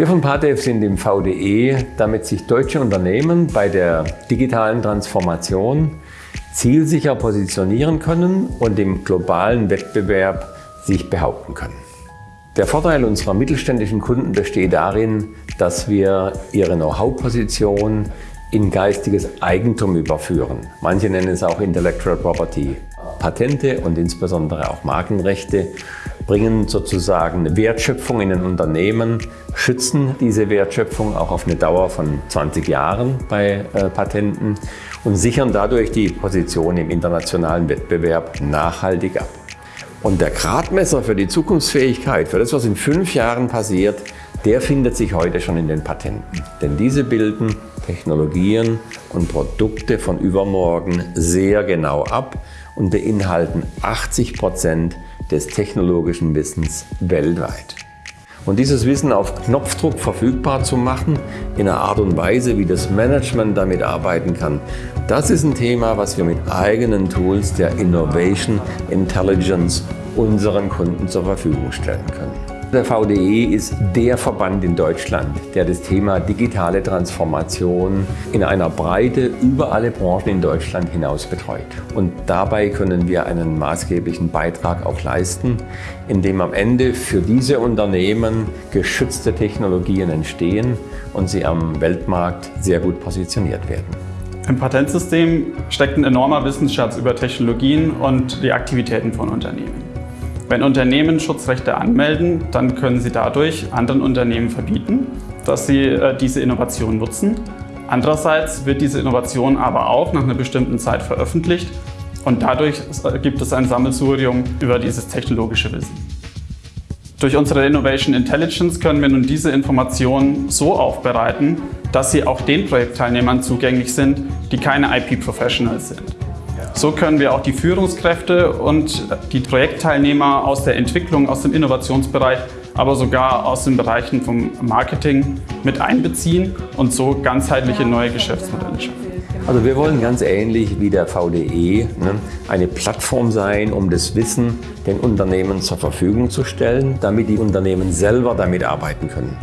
Wir von PATEF sind im VDE, damit sich deutsche Unternehmen bei der digitalen Transformation zielsicher positionieren können und im globalen Wettbewerb sich behaupten können. Der Vorteil unserer mittelständischen Kunden besteht darin, dass wir ihre Know-how-Position in geistiges Eigentum überführen. Manche nennen es auch Intellectual Property. Patente und insbesondere auch Markenrechte bringen sozusagen Wertschöpfung in ein Unternehmen, schützen diese Wertschöpfung auch auf eine Dauer von 20 Jahren bei äh, Patenten und sichern dadurch die Position im internationalen Wettbewerb nachhaltig ab. Und der Gradmesser für die Zukunftsfähigkeit, für das, was in fünf Jahren passiert, der findet sich heute schon in den Patenten. Denn diese bilden Technologien und Produkte von übermorgen sehr genau ab und beinhalten 80 Prozent des technologischen Wissens weltweit. Und dieses Wissen auf Knopfdruck verfügbar zu machen, in einer Art und Weise, wie das Management damit arbeiten kann, das ist ein Thema, was wir mit eigenen Tools der Innovation Intelligence unseren Kunden zur Verfügung stellen können. Der VDE ist der Verband in Deutschland, der das Thema digitale Transformation in einer Breite über alle Branchen in Deutschland hinaus betreut. Und dabei können wir einen maßgeblichen Beitrag auch leisten, indem am Ende für diese Unternehmen geschützte Technologien entstehen und sie am Weltmarkt sehr gut positioniert werden. Im Patentsystem steckt ein enormer Wissensschatz über Technologien und die Aktivitäten von Unternehmen. Wenn Unternehmen Schutzrechte anmelden, dann können sie dadurch anderen Unternehmen verbieten, dass sie äh, diese Innovation nutzen. Andererseits wird diese Innovation aber auch nach einer bestimmten Zeit veröffentlicht und dadurch äh, gibt es ein Sammelsurium über dieses technologische Wissen. Durch unsere Innovation Intelligence können wir nun diese Informationen so aufbereiten, dass sie auch den Projektteilnehmern zugänglich sind, die keine IP-Professionals sind. So können wir auch die Führungskräfte und die Projektteilnehmer aus der Entwicklung, aus dem Innovationsbereich, aber sogar aus den Bereichen vom Marketing mit einbeziehen und so ganzheitliche neue Geschäftsmodelle schaffen. Also wir wollen ganz ähnlich wie der VDE ne, eine Plattform sein, um das Wissen den Unternehmen zur Verfügung zu stellen, damit die Unternehmen selber damit arbeiten können.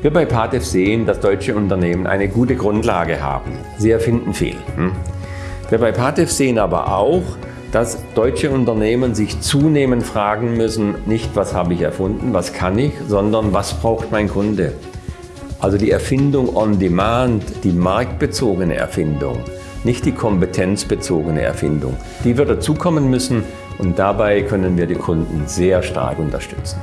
Wir bei PATEF sehen, dass deutsche Unternehmen eine gute Grundlage haben. Sie erfinden viel. Hm? Wir bei PATEF sehen aber auch, dass deutsche Unternehmen sich zunehmend fragen müssen, nicht was habe ich erfunden, was kann ich, sondern was braucht mein Kunde. Also die Erfindung on demand, die marktbezogene Erfindung, nicht die kompetenzbezogene Erfindung. Die wird dazukommen müssen und dabei können wir die Kunden sehr stark unterstützen.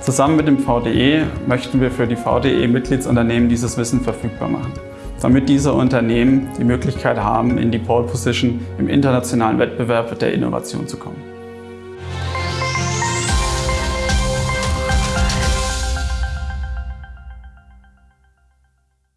Zusammen mit dem VDE möchten wir für die VDE-Mitgliedsunternehmen dieses Wissen verfügbar machen damit diese Unternehmen die Möglichkeit haben, in die Pole Position im internationalen Wettbewerb der Innovation zu kommen.